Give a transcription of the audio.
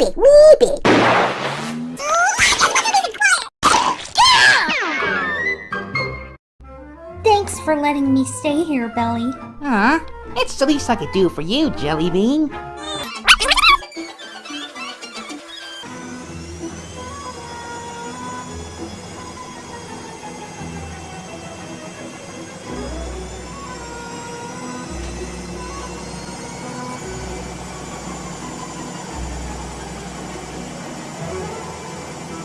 wee. Thanks for letting me stay here, Belly. Huh? It's the least I could do for you, Jelly Bean.